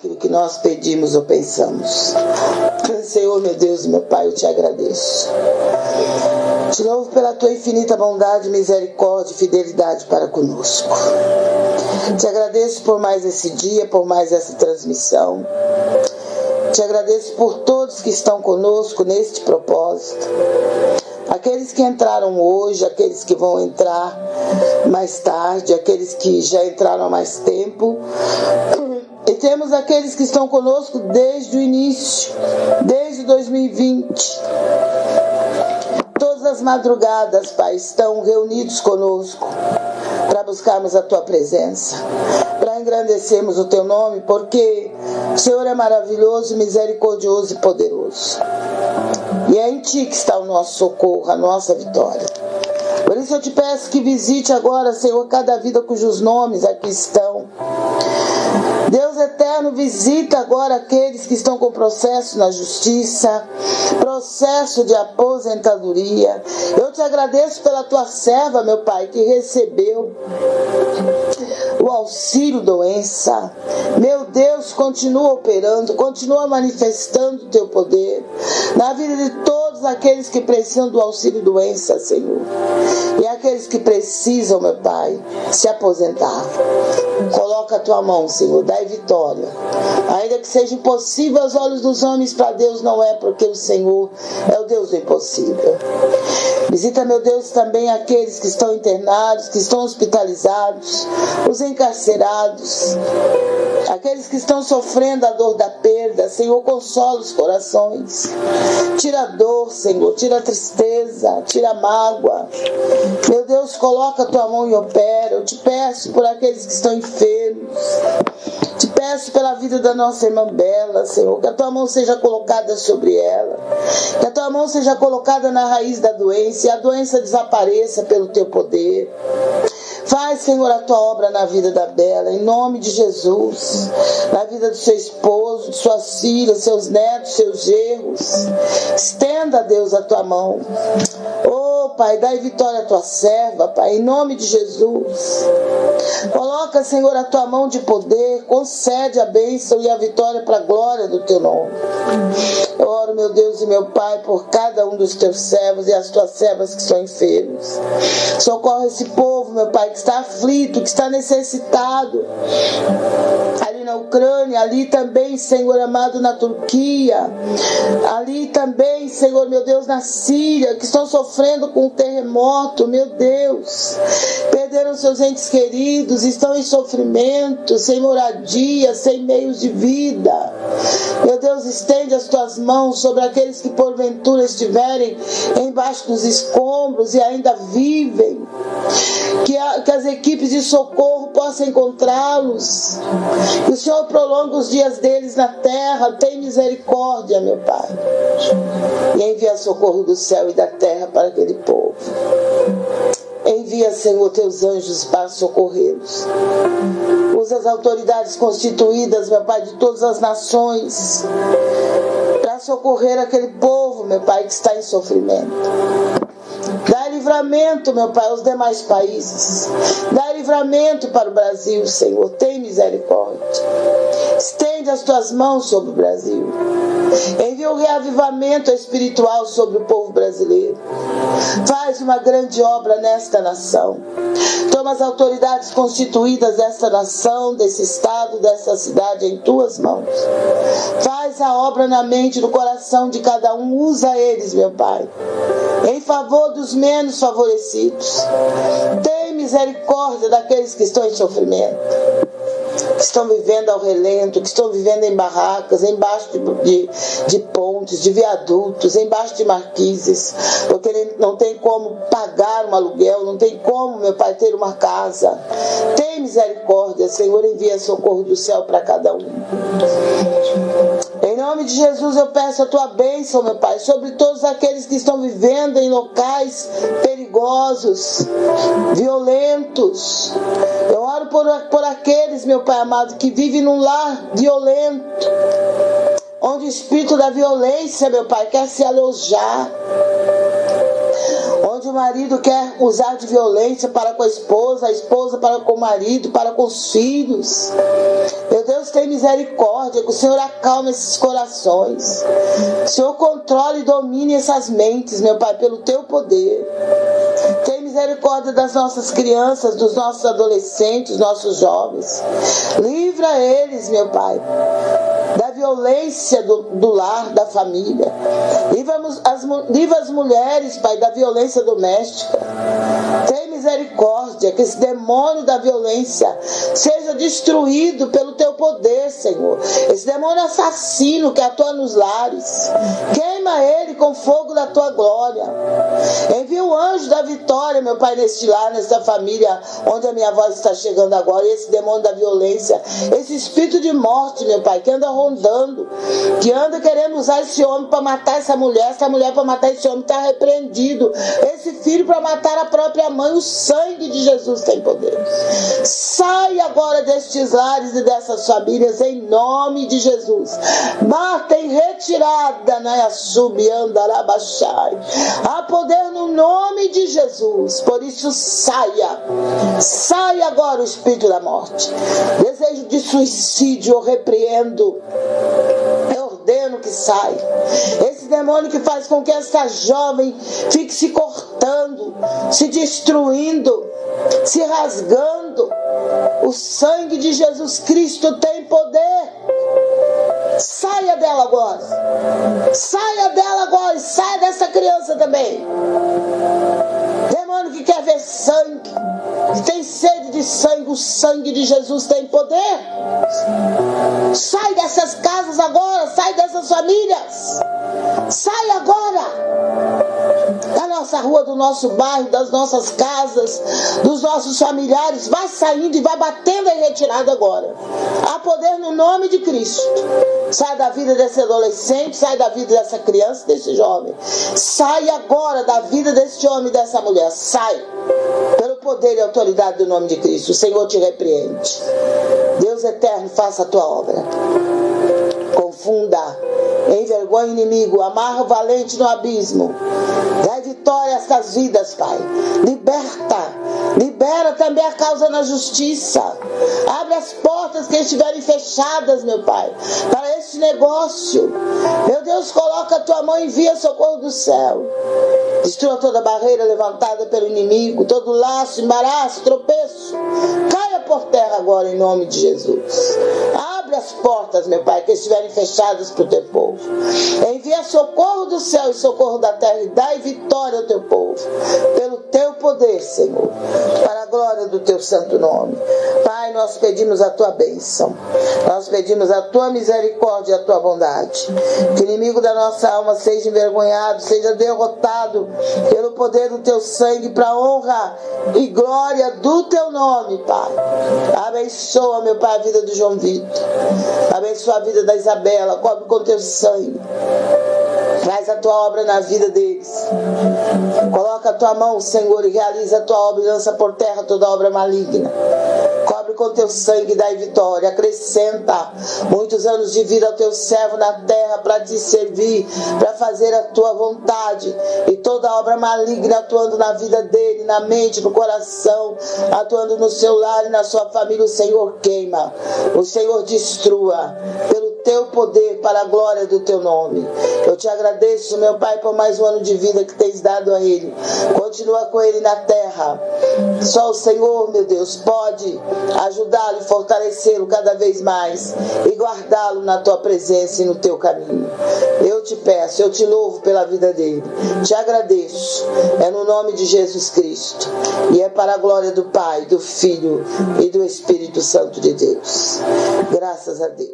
daquilo que nós pedimos ou pensamos. Senhor, meu Deus meu Pai, eu te agradeço. De novo, pela tua infinita bondade, misericórdia e fidelidade para conosco. Te agradeço por mais esse dia, por mais essa transmissão. Te agradeço por todos que estão conosco neste propósito. Aqueles que entraram hoje, aqueles que vão entrar mais tarde, aqueles que já entraram há mais tempo. Temos aqueles que estão conosco desde o início, desde 2020. Todas as madrugadas, Pai, estão reunidos conosco para buscarmos a tua presença, para engrandecermos o teu nome, porque o Senhor é maravilhoso, misericordioso e poderoso. E é em ti que está o nosso socorro, a nossa vitória. Por isso eu te peço que visite agora, Senhor, cada vida cujos nomes aqui estão. Deus eterno, visita agora aqueles que estão com processo na justiça, processo de aposentadoria. Eu te agradeço pela tua serva, meu Pai, que recebeu o auxílio doença. Meu Deus, continua operando, continua manifestando o teu poder na vida de todos aqueles que precisam do auxílio doença, Senhor. E aqueles que precisam, meu Pai, se aposentar. Coloca a tua mão, Senhor, dai vitória. Ainda que seja impossível aos olhos dos homens, para Deus não é, porque o Senhor é o Deus do impossível. Visita, meu Deus, também aqueles que estão internados, que estão hospitalizados, os encarcerados, aqueles que estão sofrendo a dor da perda. Senhor, consola os corações. Tira a dor, Senhor, tira a tristeza, tira a mágoa. Meu Deus, coloca a tua mão e opera. Eu te peço por aqueles que estão enfermos. Te peço pela vida da nossa irmã Bela, Senhor, que a tua mão seja colocada sobre ela, que a tua mão seja colocada na raiz da doença e a doença desapareça pelo teu poder. Faz, Senhor, a tua obra na vida da Bela, em nome de Jesus, na vida do seu esposo, de suas filhas, seus netos, seus gerros. Estenda, Deus, a tua mão. Oh, Pai, dai vitória à tua serva, Pai, em nome de Jesus. Coloca, Senhor, a tua mão de poder, concede a bênção e a vitória para a glória do teu nome. Eu oro, meu Deus e meu Pai, por cada um dos teus servos e as tuas servas que estão enfermos. Socorre esse povo, meu Pai, que está aflito, que está necessitado. Na Ucrânia, ali também, Senhor amado, na Turquia, ali também, Senhor meu Deus, na Síria, que estão sofrendo com o terremoto, meu Deus, perderam seus entes queridos, estão em sofrimento, sem moradia, sem meios de vida. Meu Deus, estende as tuas mãos sobre aqueles que porventura estiverem embaixo dos escombros e ainda vivem. Que, a, que as equipes de socorro possam encontrá-los. Que o Senhor prolongue os dias deles na terra. Tem misericórdia, meu Pai. E envia socorro do céu e da terra para aquele povo. Envia, Senhor, teus anjos para socorrê-los. Usa as autoridades constituídas, meu Pai, de todas as nações, para socorrer aquele povo, meu Pai, que está em sofrimento. Livramento, meu Pai, aos demais países. Dá livramento para o Brasil, Senhor. Tem misericórdia. Estende as tuas mãos sobre o Brasil. Envia um reavivamento espiritual sobre o povo brasileiro. Faz uma grande obra nesta nação. Toma as autoridades constituídas desta nação, desse estado, dessa cidade em tuas mãos. Faz a obra na mente, no coração de cada um. Usa eles, meu Pai, em favor dos menos favorecidos. Tem misericórdia daqueles que estão em sofrimento estão vivendo ao relento, que estão vivendo em barracas, embaixo de, de, de pontes, de viadutos, embaixo de marquises, porque não tem como pagar um aluguel, não tem como, meu pai, ter uma casa. Tem misericórdia, Senhor, envia socorro do céu para cada um. Em nome de Jesus eu peço a tua bênção, meu Pai, sobre todos aqueles que estão vivendo em locais perigosos, violentos. Eu oro por, por aqueles, meu Pai amado, que vivem num lar violento, onde o espírito da violência, meu Pai, quer se alojar onde o marido quer usar de violência para com a esposa, a esposa para com o marido, para com os filhos. Meu Deus, tem misericórdia, que o Senhor acalme esses corações. Que o Senhor controle e domine essas mentes, meu Pai, pelo teu poder. Misericórdia das nossas crianças, dos nossos adolescentes, nossos jovens. Livra eles, meu Pai, da violência do, do lar, da família. Livra as, livra as mulheres, Pai, da violência doméstica. Tem misericórdia, que esse demônio da violência seja destruído pelo teu poder, Senhor. Esse demônio assassino que atua nos lares, queima ele com fogo da tua glória. Envia o anjo da vitória, meu Pai, neste lar, nesta família, onde a minha voz está chegando agora. E esse demônio da violência, esse espírito de morte, meu Pai, que anda rondando, que anda querendo usar esse homem para matar essa mulher, essa mulher para matar esse homem, está repreendido. Esse filho para matar a própria mãe, o sangue de Jesus tem poder. Sai agora destes lares e dessas famílias em nome de Jesus. Mata em retirada, né? Subiandarabachai. Há poder no nome de Jesus. Por isso saia. Saia agora o espírito da morte. Desejo de suicídio eu repreendo. Eu ordeno que saia. Esse demônio que faz com que essa jovem fique se cortando, se destruindo, se rasgando. O sangue de Jesus Cristo tem poder. Saia dela agora. Saia dela agora saia dessa criança também. Demônio que quer ver sangue, tem sede de sangue, o sangue de Jesus tem poder. Sai dessas casas agora, sai dessas famílias. Sai agora da nossa rua, do nosso bairro, das nossas casas, dos nossos familiares. Vai saindo e vai batendo em retirada agora. Há poder no nome de Cristo. Sai da vida desse adolescente, sai da vida dessa criança, desse jovem. Sai agora da vida desse homem dessa mulher. Sai. Pelo poder e autoridade do nome de Cristo. O Senhor te repreende. Deus eterno, faça a tua obra. Confunda envergonha o inimigo, amarra o valente no abismo. Dai vitória a estas vidas, Pai. Liberta, libera também a causa na justiça. Abre as portas que estiverem fechadas, meu Pai, para este negócio. Meu Deus, coloca a tua mão e envia socorro do céu. Destrua toda barreira levantada pelo inimigo, todo laço, embaraço, tropeço. Caia por terra agora em nome de Jesus. As portas, meu Pai, que estiverem fechadas para o teu povo. Envia socorro do céu e socorro da terra e dai vitória ao teu povo. Pelo teu poder, Senhor. Para a glória do teu santo nome. Pai, nós pedimos a tua bênção. Nós pedimos a tua misericórdia e a tua bondade. Que o inimigo da nossa alma seja envergonhado, seja derrotado pelo poder do teu sangue para honra e glória do teu nome, Pai. Abençoa, meu Pai, a vida do João Vitor. Abençoa a vida da Isabela. Cobre com teu sangue. Faz a tua obra na vida deles. Coloca a tua mão, Senhor, e realiza a tua obra e lança por terra toda obra maligna. Cobre com teu sangue e dai vitória. Acrescenta muitos anos de vida ao teu servo na terra para te servir, para fazer a tua vontade. E toda obra maligna atuando na vida dele, na mente, no coração, atuando no seu lar e na sua família, o Senhor queima. O Senhor destrua. Pelo teu poder, para a glória do teu nome. Eu te agradeço, meu Pai, por mais um ano de vida que tens dado a ele. Continua com ele na terra. Só o Senhor, meu Deus, pode ajudá-lo fortalecê-lo cada vez mais e guardá-lo na tua presença e no teu caminho. Eu te peço, eu te louvo pela vida dele. Te agradeço. É no nome de Jesus Cristo. E é para a glória do Pai, do Filho e do Espírito Santo de Deus. Graças a Deus.